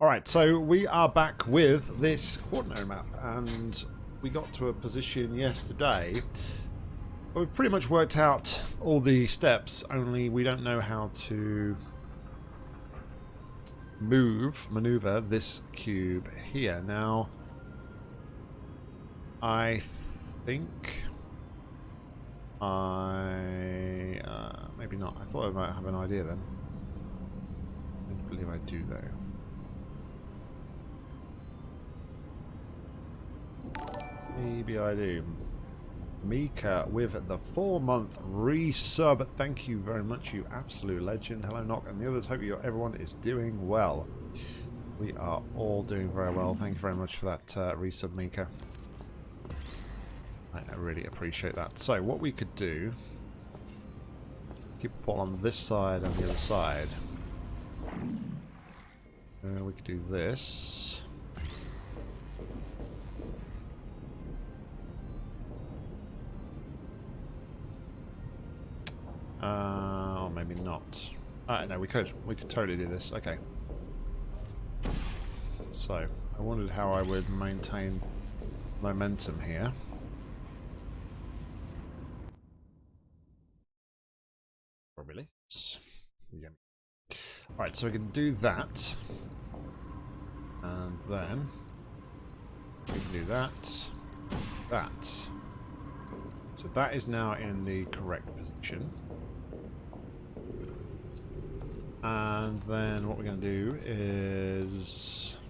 Alright, so we are back with this Quaternary map, and we got to a position yesterday where we've pretty much worked out all the steps, only we don't know how to move, maneuver this cube here. Now, I think I... Uh, maybe not. I thought I might have an idea then. I don't believe I do though. Maybe I do. Mika with the four month resub. Thank you very much, you absolute legend. Hello, Knock, and the others. Hope you everyone is doing well. We are all doing very well. Thank you very much for that uh, resub, Mika. I, I really appreciate that. So, what we could do. Keep the ball on this side and the other side. Uh, we could do this. Uh, or maybe not. Uh, no, we could. We could totally do this. Okay. So, I wondered how I would maintain momentum here. Probably. Yeah. Alright, so we can do that. And then we can do that. That. So that is now in the correct position. And then what we're going to do is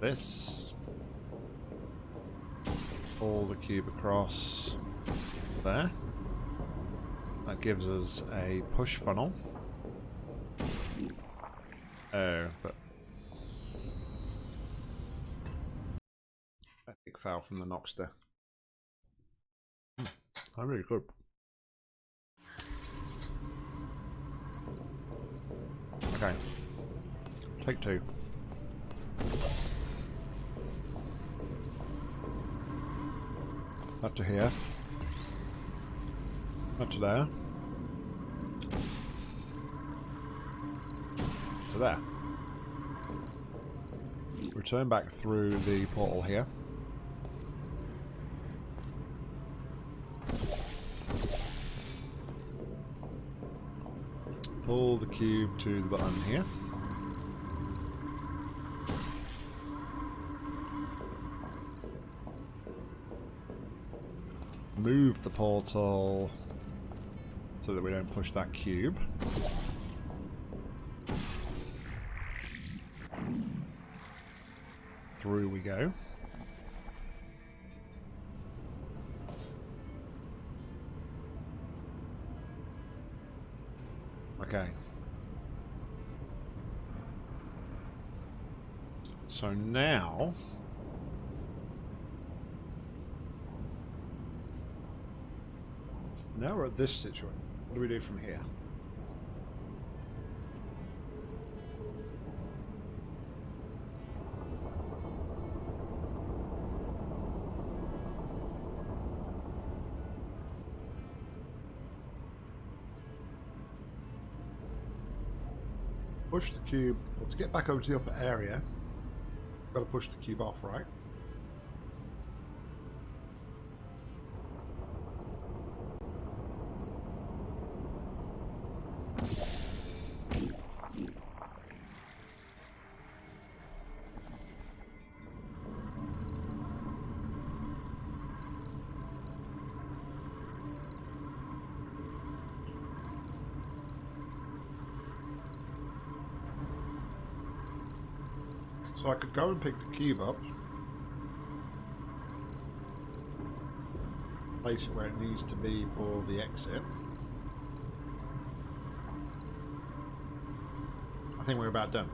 this. Pull the cube across there. That gives us a push funnel. Oh, but... Epic foul from the Noxter. Hmm, I really good. Okay. Take two. Up to here. Up to there. To there. Return back through the portal here. Pull the cube to the button here. Move the portal so that we don't push that cube. Through we go. Okay. So now... Now we're at this situation. What do we do from here? Push the cube, well, to get back over to the upper area, got to push the cube off, right? Go and pick the cube up. Place it where it needs to be for the exit. I think we're about done.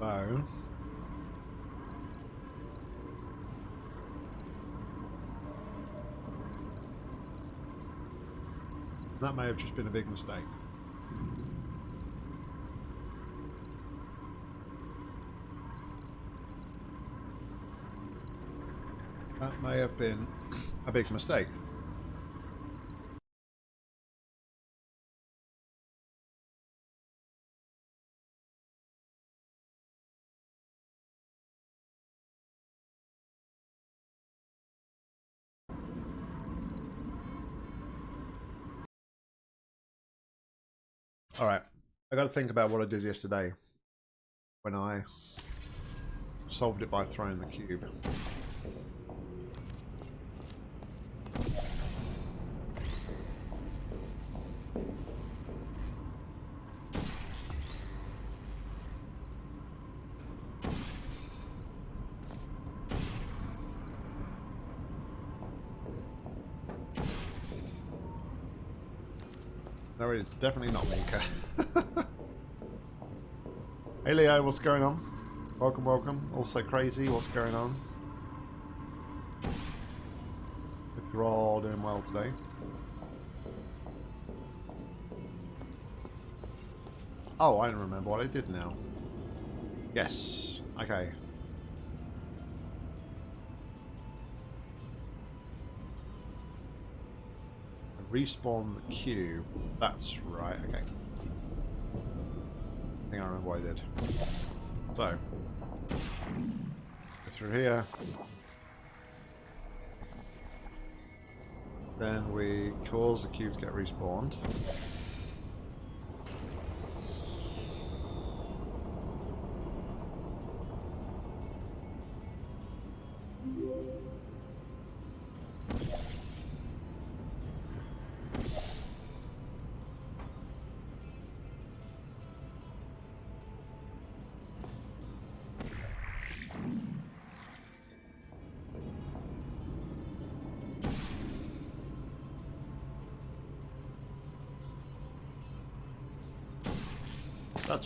So... That may have just been a big mistake. That may have been a big mistake. All right. I got to think about what I did yesterday when I solved it by throwing the cube. It's definitely not Mika. hey Leo, what's going on? Welcome, welcome. Also crazy, what's going on? Hope you're all doing well today. Oh, I don't remember what I did now. Yes. Okay. Respawn the cube. That's right, okay. I think I remember what I did. So, go through here. Then we cause the cube to get respawned.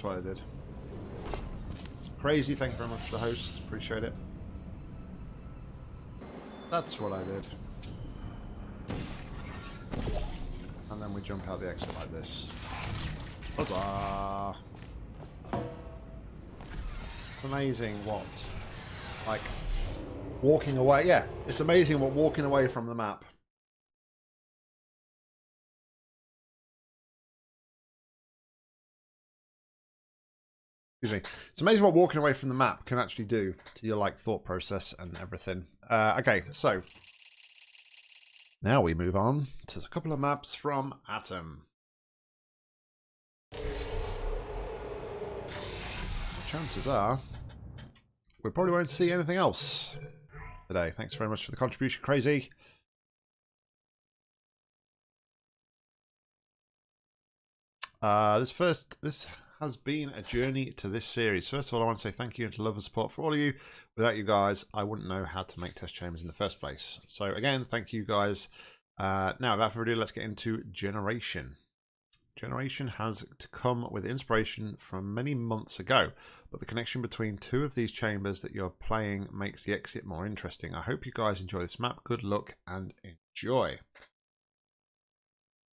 What I did. Crazy, thank you very much for the host. Appreciate it. That's what I did. And then we jump out the exit like this. Huzzah! It's amazing what, like, walking away, yeah, it's amazing what walking away from the map Excuse me. It's amazing what walking away from the map can actually do to your like thought process and everything. Uh, okay, so now we move on to a couple of maps from Atom. chances are we probably won't see anything else today. Thanks very much for the contribution, Crazy. Uh, this first, this has been a journey to this series. First of all, I want to say thank you and to love and support for all of you. Without you guys, I wouldn't know how to make test chambers in the first place. So again, thank you guys. Uh, now, without further ado, let's get into Generation. Generation has to come with inspiration from many months ago, but the connection between two of these chambers that you're playing makes the exit more interesting. I hope you guys enjoy this map. Good luck and enjoy.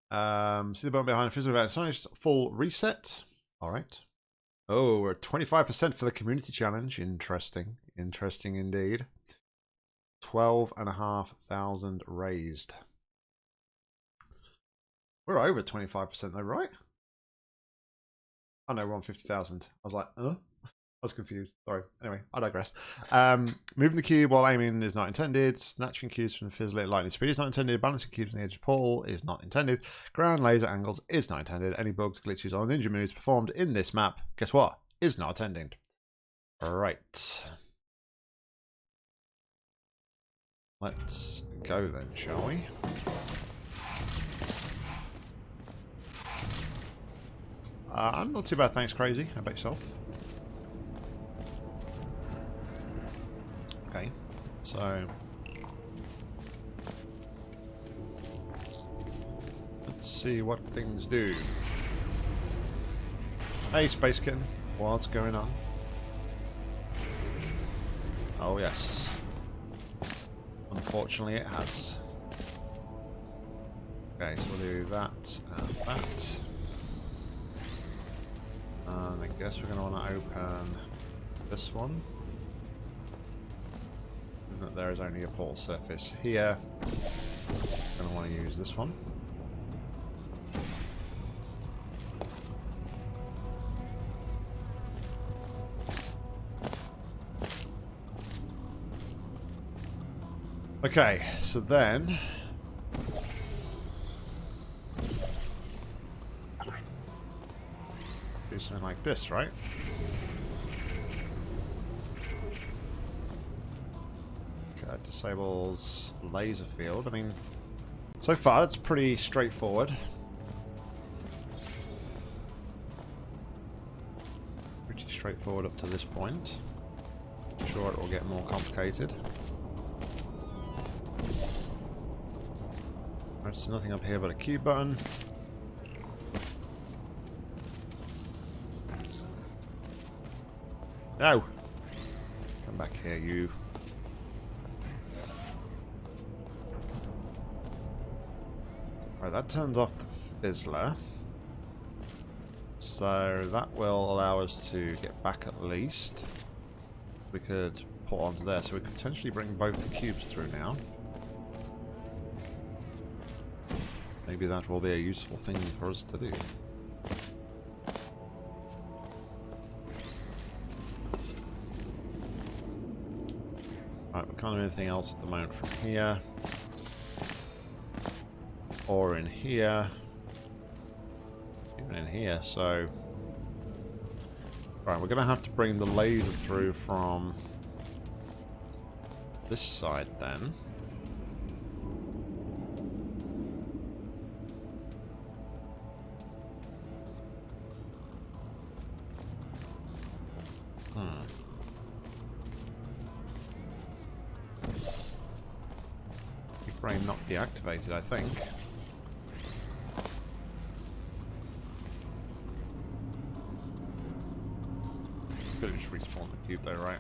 Um, see the button behind Fizzle Event. It's full reset. All right. Oh, we're 25% for the community challenge. Interesting. Interesting indeed. 12,500 raised. We're over 25% though, right? Oh know, we're on 50,000. I was like, uh? I was confused. Sorry. Anyway, I digress. Um, moving the cube while aiming is not intended. Snatching cubes from the fizzle at lightning speed is not intended. Balancing cubes on the edge of portal is not intended. Ground laser angles is not intended. Any bugs, glitches, or ninja moves performed in this map, guess what? Is not intended. Right. Let's go then, shall we? Uh, I'm not too bad, thanks, Crazy. How about yourself? So let's see what things do. Hey, Spacekin. What's going on? Oh yes. Unfortunately, it has. Okay, so we'll do that and that. And I guess we're going to want to open this one. And there is only a portal surface here. Going to want to use this one. Okay, so then do something like this, right? Okay, disables laser field. I mean, so far it's pretty straightforward. Pretty straightforward up to this point. I'm sure it will get more complicated. There's nothing up here but a Q button. No! Come back here, you. Right, that turns off the fizzler. So that will allow us to get back at least. We could put onto there, so we could potentially bring both the cubes through now. Maybe that will be a useful thing for us to do. Right, we can't do anything else at the moment from here. Or in here. Even in here, so... Right, we're going to have to bring the laser through from this side then. Hmm. Not deactivated, I think. Cube though, right?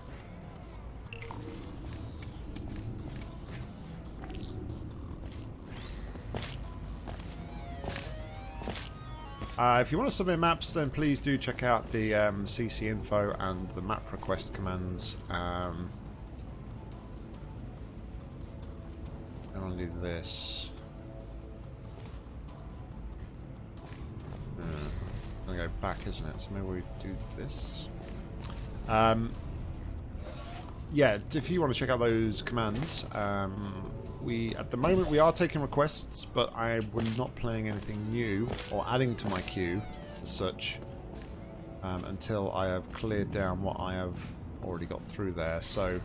Uh, if you want to submit maps, then please do check out the um, CC info and the map request commands. Um, I want to do this. Uh, go back, isn't it? So maybe we do this. Um, yeah, if you want to check out those commands, um, we at the moment we are taking requests, but I we're not playing anything new or adding to my queue as such um, until I have cleared down what I have already got through there. So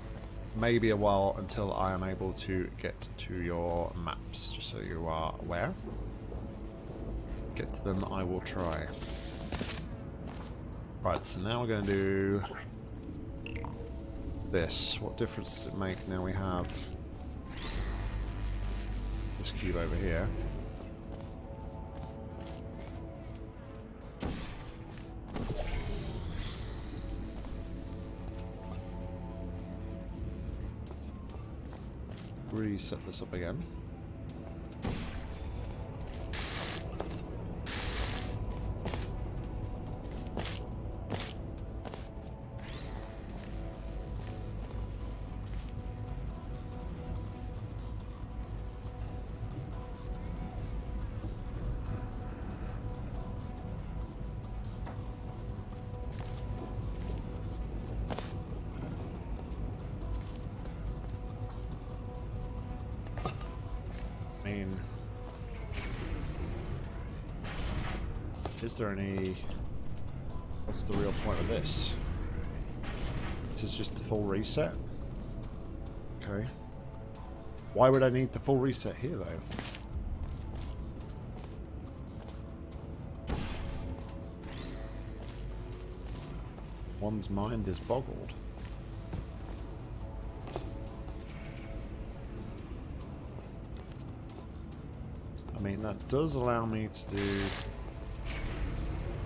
maybe a while until I am able to get to your maps, just so you are aware. Get to them, I will try. Right, so now we're going to do this. What difference does it make now we have this cube over here? reset this up again. I mean, is there any... What's the real point of this? This is just the full reset? Okay. Why would I need the full reset here, though? One's mind is boggled. does allow me to do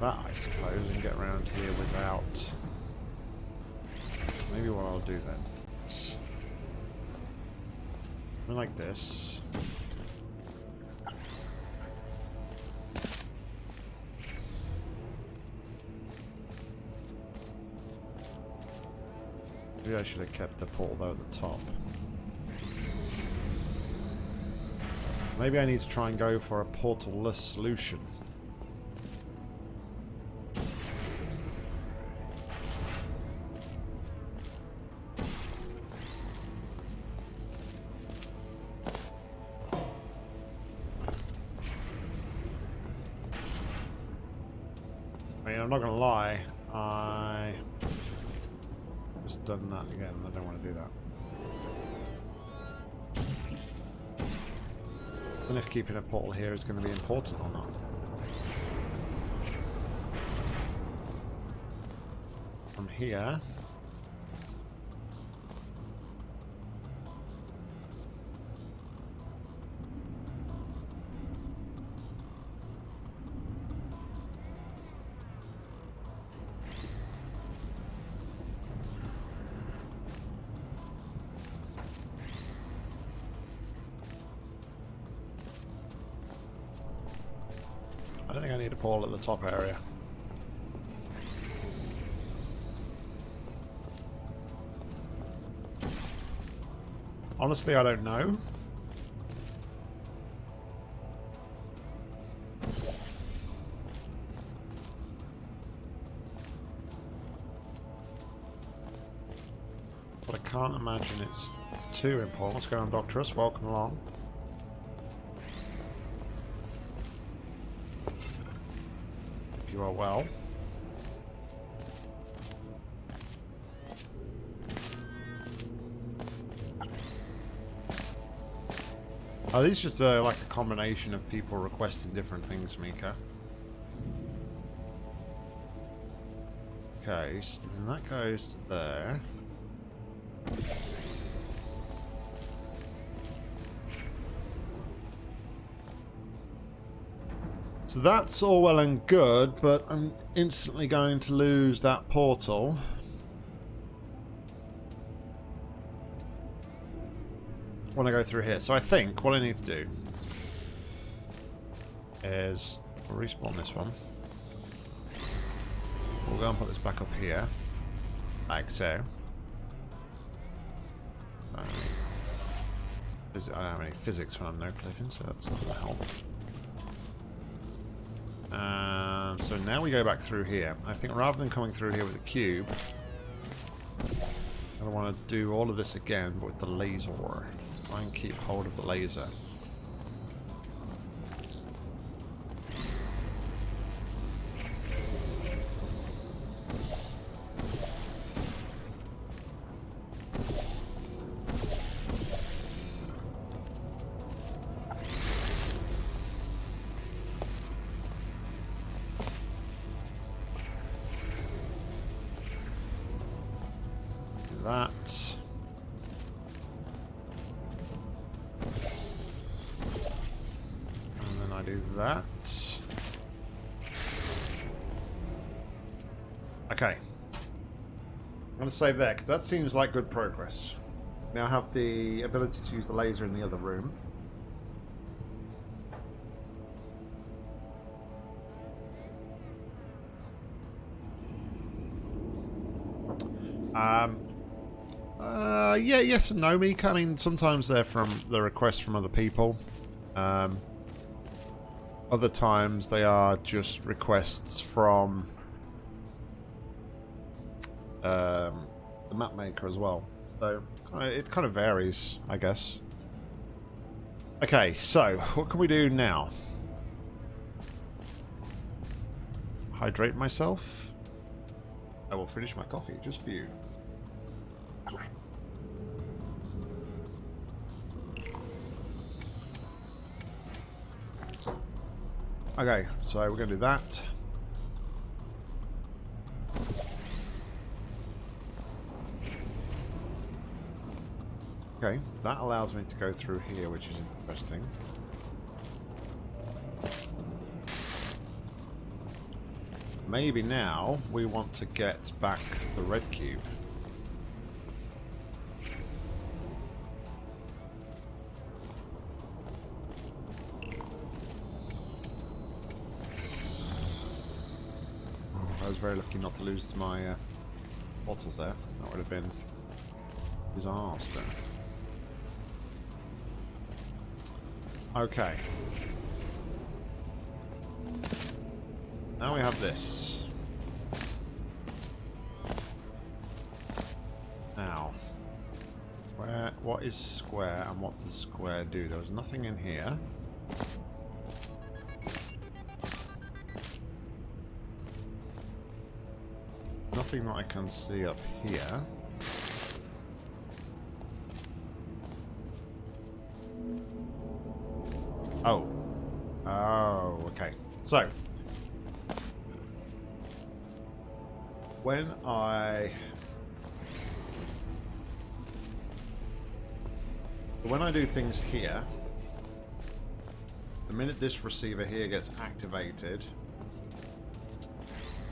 that, I suppose, and get around here without... Maybe what I'll do then. Something like this. Maybe I should have kept the portal though at the top. Maybe I need to try and go for a portal-less solution. Then if keeping a portal here is going to be important or not. From here... top area. Honestly, I don't know. But I can't imagine it's too important. What's going on, Doctorus? Welcome along. Well. Are these just uh, like a combination of people requesting different things, Mika? Okay, so then that goes there. So that's all well and good, but I'm instantly going to lose that portal. When I go through here. So I think what I need to do is respawn this one. We'll go and put this back up here. Like so. Uh, I don't have any physics when I'm no clipping, so that's not going to help. And so now we go back through here. I think rather than coming through here with a cube, I want to do all of this again, but with the laser. Try and keep hold of the laser. Save there, because that seems like good progress. Now have the ability to use the laser in the other room. Um, uh, yeah, yes and no, Meek. I mean, sometimes they're from the requests from other people. Um, other times they are just requests from um, the map maker as well. So it kind of varies, I guess. Okay, so what can we do now? Hydrate myself. I will finish my coffee just for you. Okay, so we're going to do that. Okay, that allows me to go through here, which is interesting. Maybe now we want to get back the red cube. I was very lucky not to lose my uh, bottles there. That would have been Disaster. Okay. Now we have this. Now, where? What is square and what does square do? There was nothing in here. Nothing that I can see up here. So, when I when I do things here, the minute this receiver here gets activated,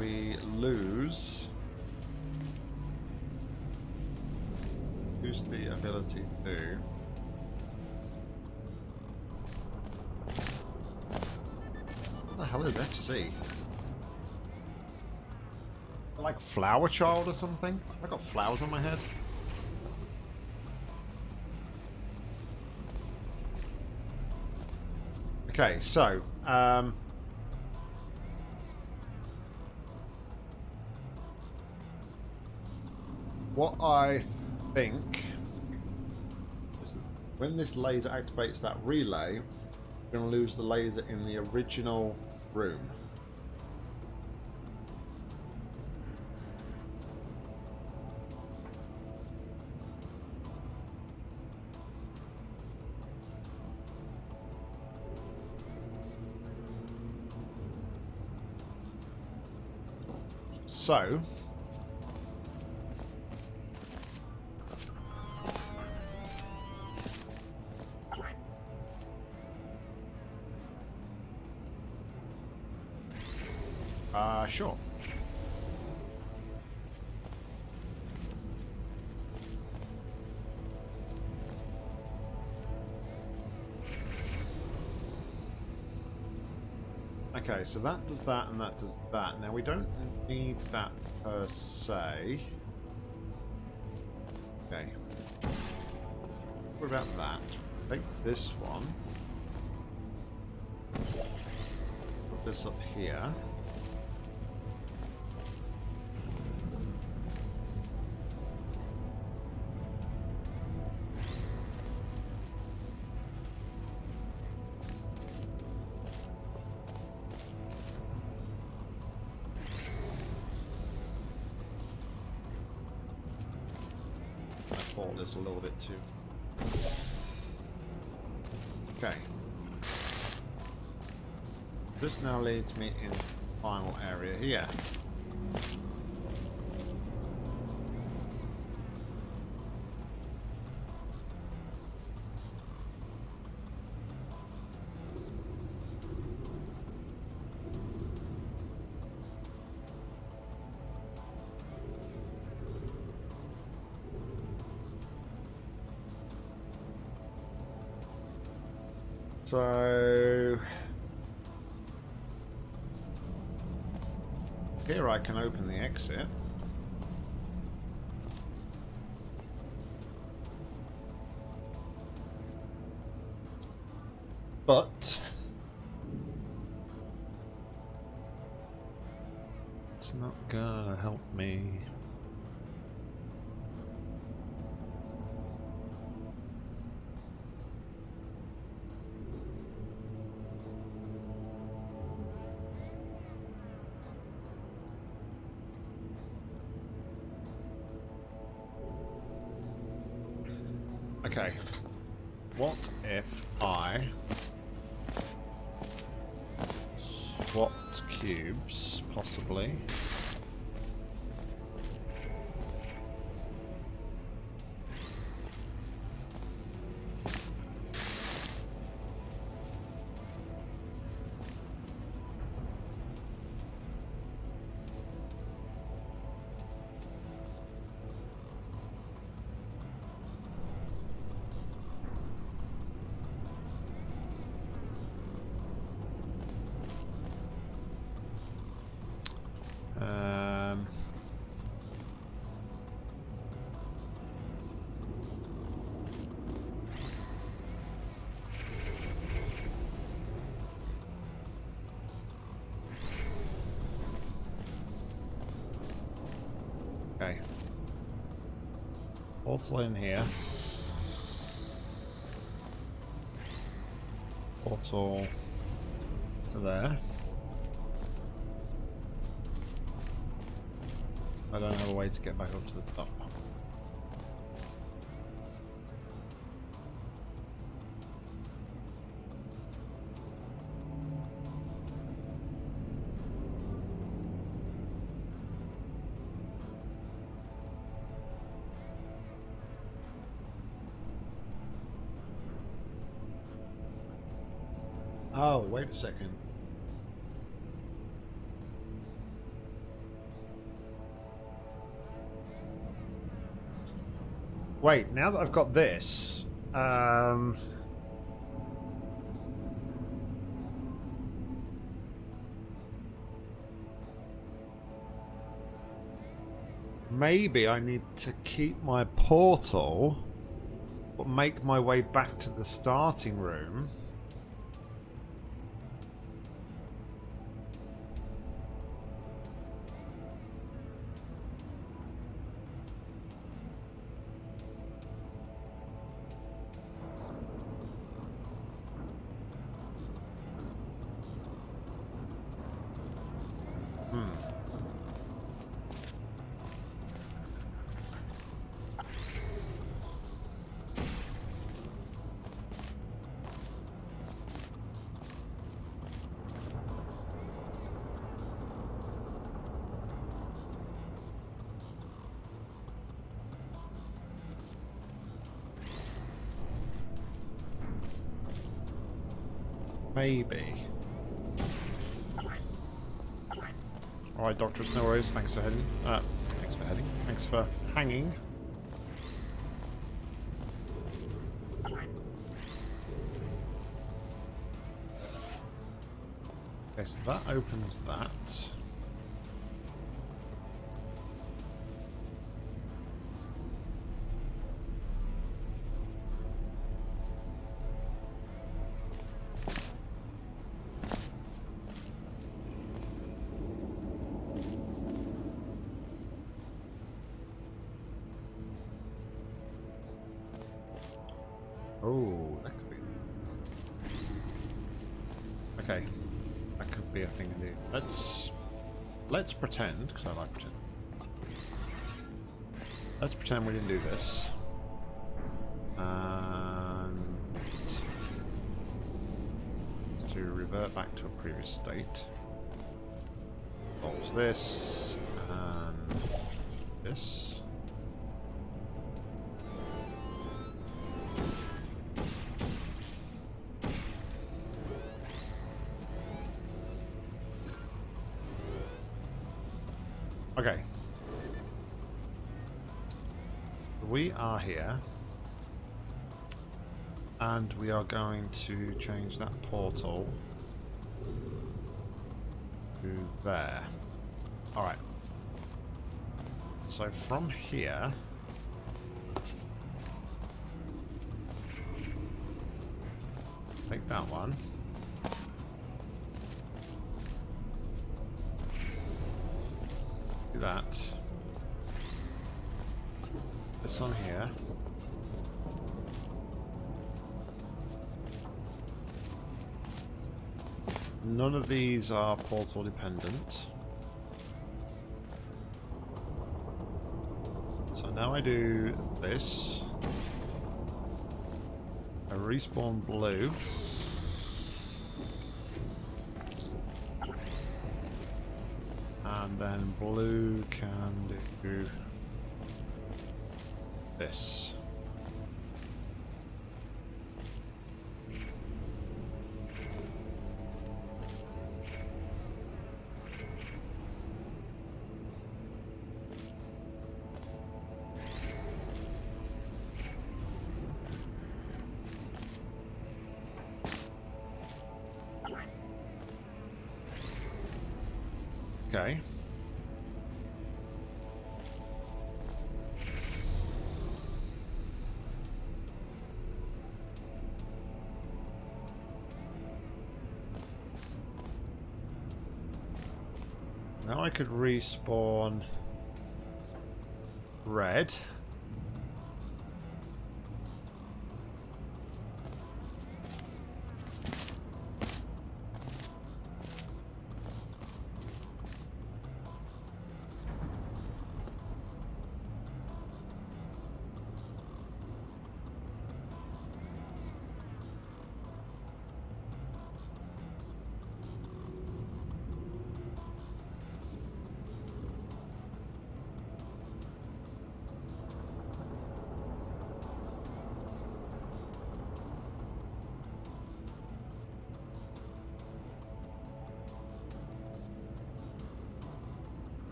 we lose lose the ability to hell is FC? Like flower child or something? I got flowers on my head. Okay, so um, what I think is when this laser activates that relay, we're going to lose the laser in the original room. So, sure. Okay, so that does that and that does that. Now we don't need that per se. Okay. What about that? Take this one. Put this up here. Too. Okay. This now leads me in final area here. So here I can open the exit. Okay. What if I swapped cubes, possibly? Okay. Portal in here. Portal to there. I don't have a way to get back up to the top. Wait a second. Wait, now that I've got this, um... Maybe I need to keep my portal, but make my way back to the starting room. Maybe. Alright, Doctor, no worries. Thanks for heading. Uh, thanks for heading. Thanks for hanging. Okay, so that opens that. Previous state. Pause this and this. Okay. We are here. And we are going to change that portal to there. Alright. So from here... Take that one. Do that. This one here. None of these are portal dependent. So now I do this. I respawn blue. And then blue can do this. Now I could respawn red.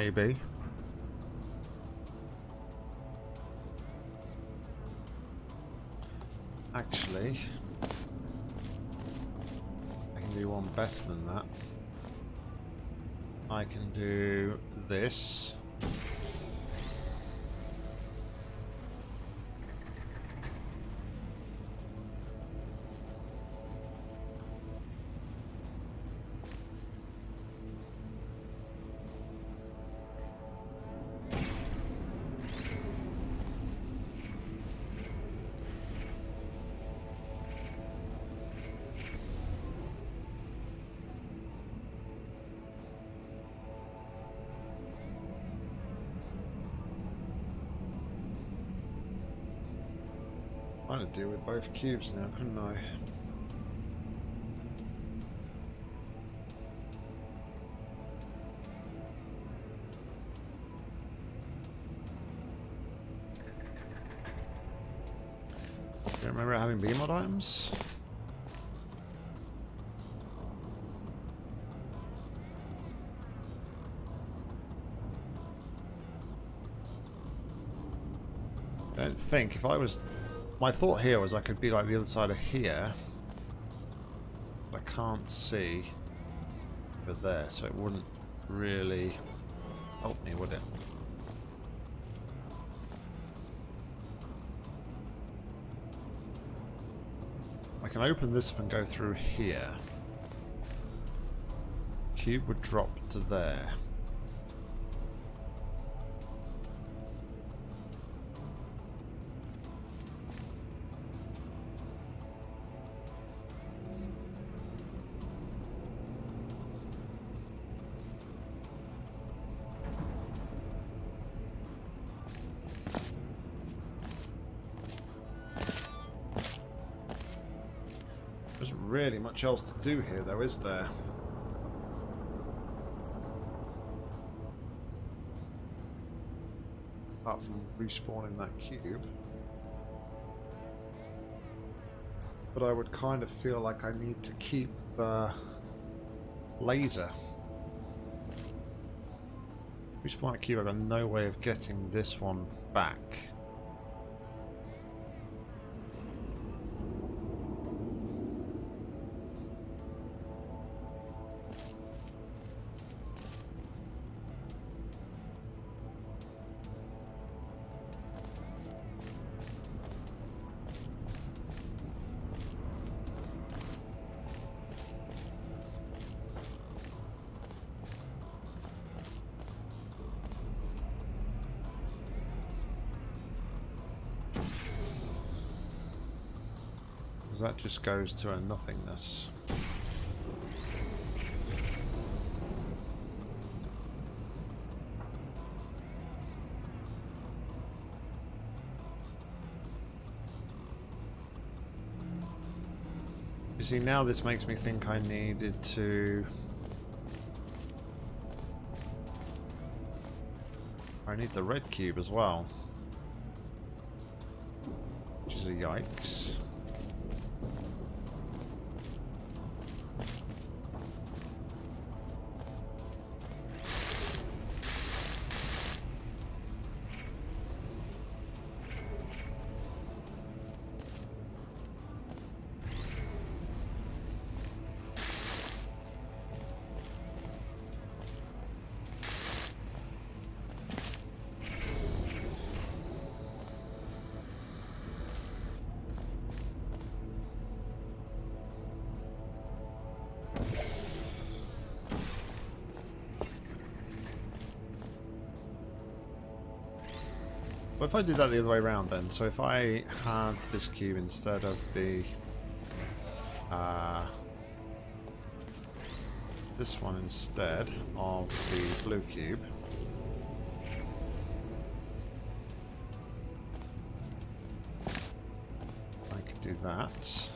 Maybe. Actually, I can do one better than that. I can do this. I'd deal with both cubes now, couldn't I? Do you remember having BEEmod items? I don't think if I was my thought here was I could be like the other side of here. I can't see over there, so it wouldn't really help me, would it? I can open this up and go through here. Cube would drop to there. Much else to do here, though, is there? Apart from respawning that cube. But I would kind of feel like I need to keep the laser. Respawn a cube, I've got no way of getting this one back. Just goes to a nothingness. You see, now this makes me think I needed to... I need the red cube as well. Which is a yikes. If I did that the other way around then? So if I had this cube instead of the... Uh, this one instead of the blue cube. I could do that.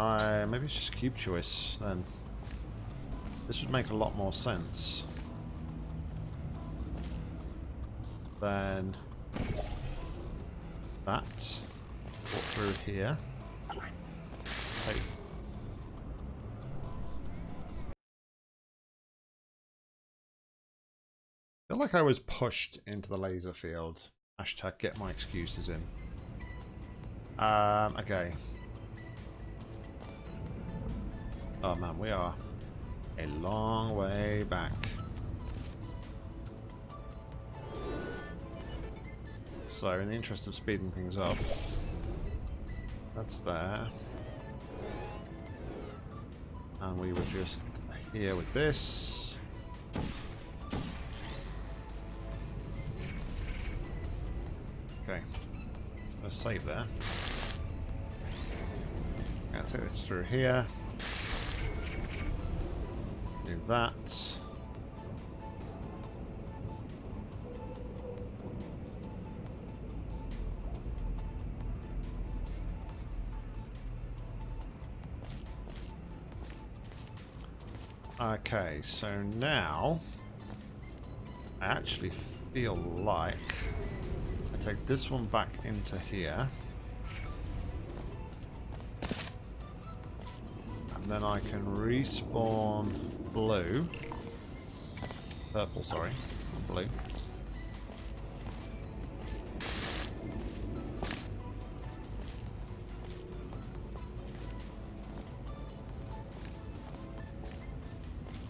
I maybe it's just cube choice then. This would make a lot more sense than that. Walk through here. I feel like I was pushed into the laser field. Hashtag get my excuses in. Um, okay. Oh man, we are a long way back. So, in the interest of speeding things up, that's there. And we were just here with this. Okay. Let's save there. To take this through here do that. Okay, so now I actually feel like I take this one back into here. And then I can respawn blue. Purple, sorry. Blue.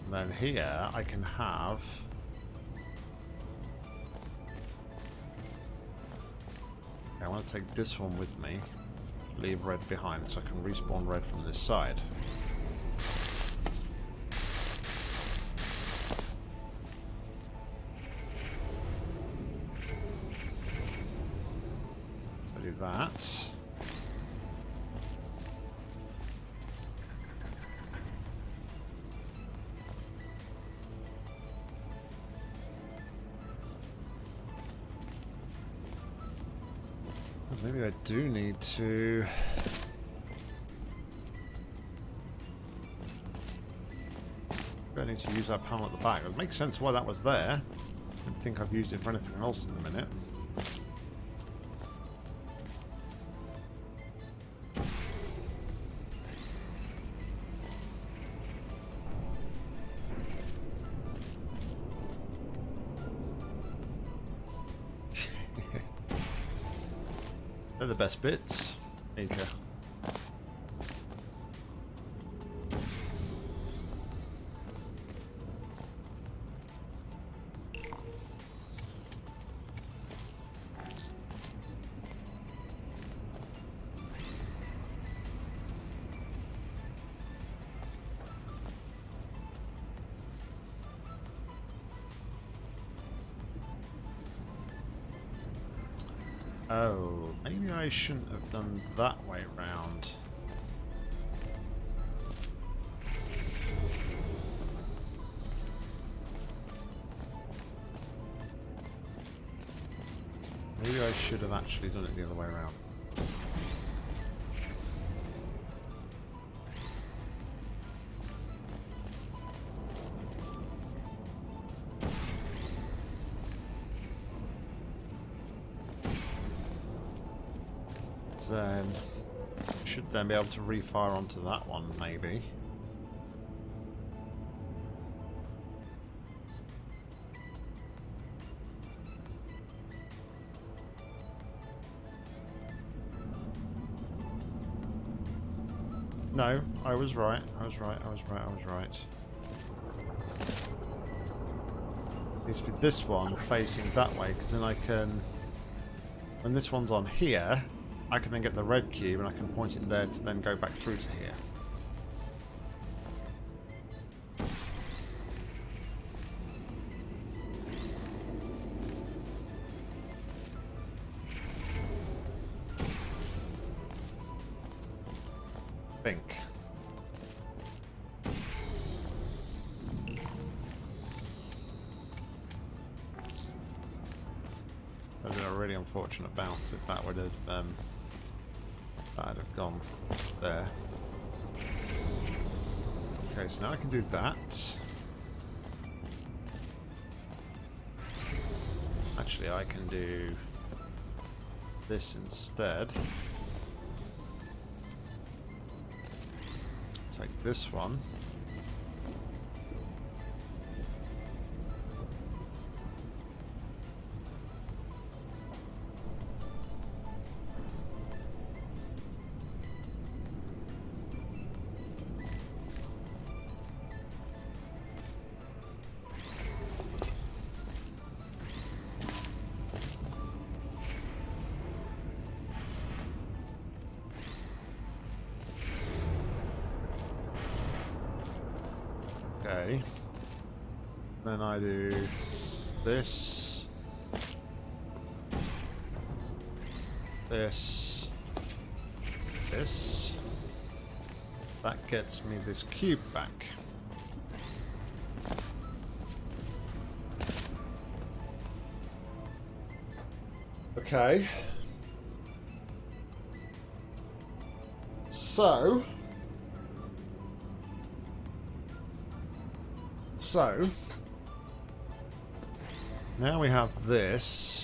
And then here I can have I want to take this one with me. Leave red behind so I can respawn red from this side. That panel at the back. It makes sense why that was there. I don't think I've used it for anything else in a minute. They're the best bits. Oh, maybe I shouldn't have done that way round. Maybe I should have actually done it the other way around. Then be able to refire onto that one, maybe. No, I was right. I was right. I was right. I was right. needs to be this one facing that way, because then I can... When this one's on here, I can then get the red cube and I can point it there to then go back through to here. think. That would have been a really unfortunate bounce if that would have um, gone there. Okay, so now I can do that. Actually, I can do this instead. Take this one. Gets me this cube back. Okay. So... So, now we have this.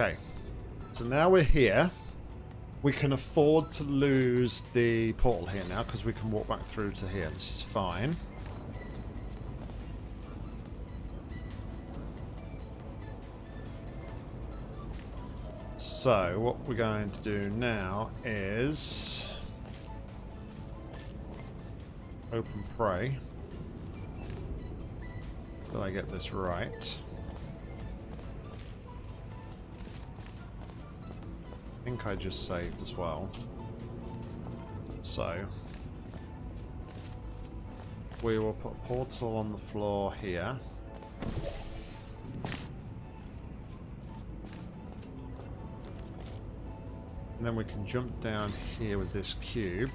Okay. So now we're here. We can afford to lose the portal here now because we can walk back through to here. This is fine. So what we're going to do now is open prey. Will I get this right? Think I just saved as well. So, we will put a portal on the floor here. And then we can jump down here with this cube.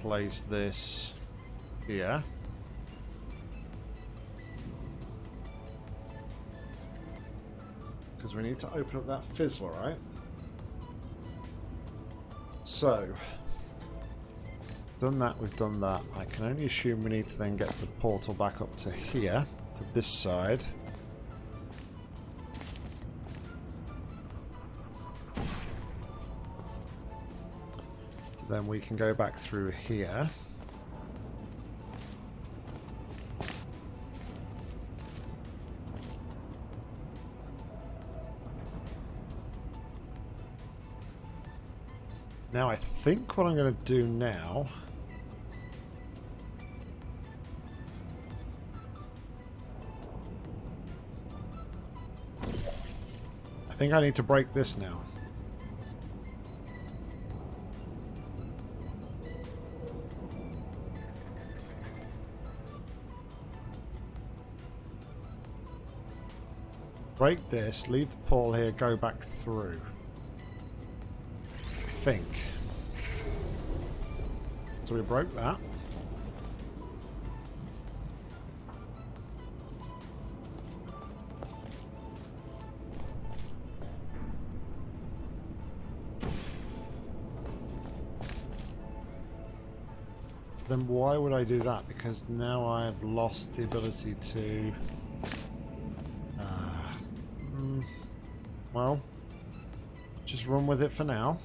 Place this here. Because we need to open up that fizzler, right? So, done that, we've done that. I can only assume we need to then get the portal back up to here, to this side. Then we can go back through here. Now I think what I'm going to do now I think I need to break this now. Break this, leave the portal here, go back through. I think. So we broke that. then why would I do that? Because now I've lost the ability to... well, just run with it for now.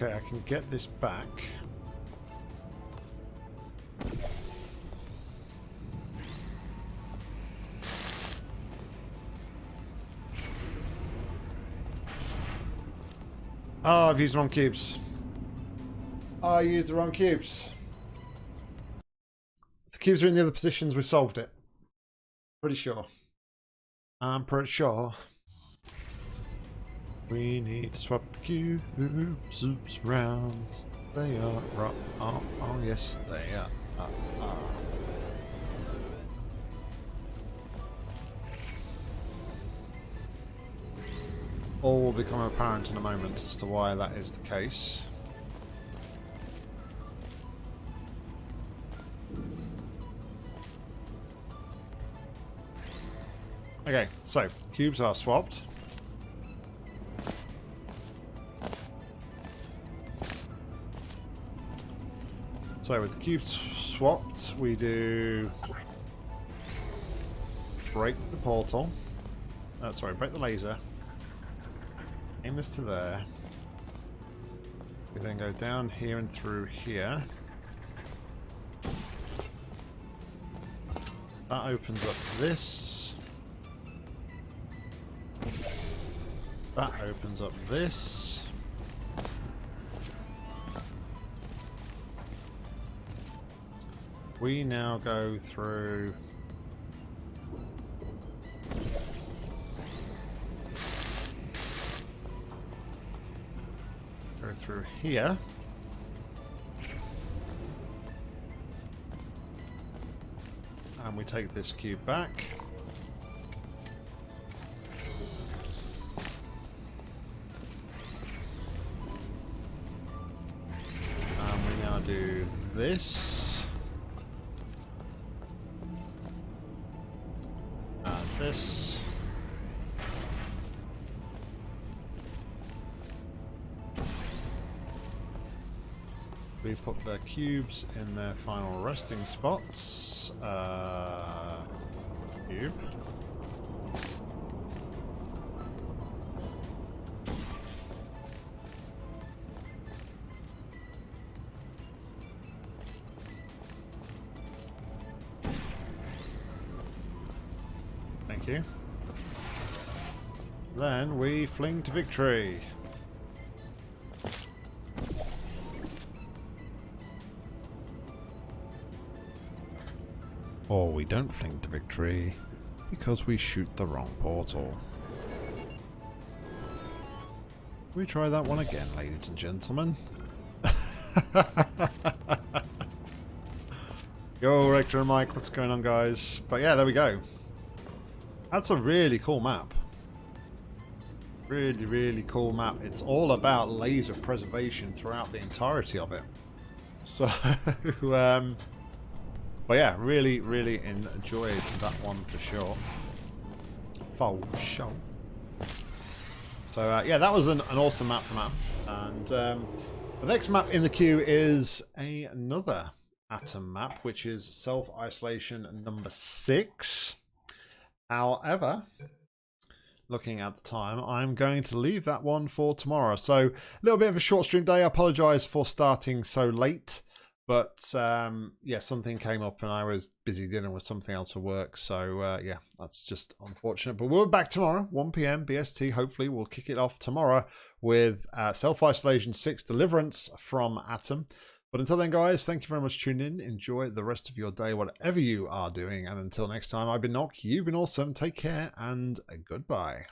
Okay, I can get this back. Oh, I've used the wrong cubes. Oh, I used the wrong cubes. The cubes are in the other positions, we've solved it. Pretty sure. I'm pretty sure. We need to swap the cubes oops, round. They are. Oh, oh, yes, they are. Uh, uh. All will become apparent in a moment as to why that is the case. Okay, so cubes are swapped. So with the cubes swapped, we do break the portal. Oh, sorry, break the laser. Aim this to there. We then go down here and through here. That opens up this. That opens up this. We now go through... Go through here. And we take this cube back. And we now do this. this. We put the cubes in their final resting spots. Uh, cube. Thank you. Then we fling to victory. Or we don't fling to victory because we shoot the wrong portal. We try that one again, ladies and gentlemen. Yo, Rector and Mike, what's going on, guys? But yeah, there we go. That's a really cool map. Really, really cool map. It's all about laser preservation throughout the entirety of it. So, um, but yeah, really, really enjoyed that one for sure. For sure. So uh, yeah, that was an, an awesome map map. And um, the next map in the queue is a, another Atom map, which is Self-Isolation number six. However, looking at the time, I'm going to leave that one for tomorrow. So a little bit of a short stream day. I apologize for starting so late. But um, yeah, something came up and I was busy dealing with something else at work. So uh, yeah, that's just unfortunate. But we're back tomorrow, 1 p.m. BST. Hopefully, we'll kick it off tomorrow with uh, Self Isolation 6 Deliverance from Atom. But until then, guys, thank you very much for tuning in. Enjoy the rest of your day, whatever you are doing. And until next time, I've been Nock. You've been awesome. Take care and goodbye.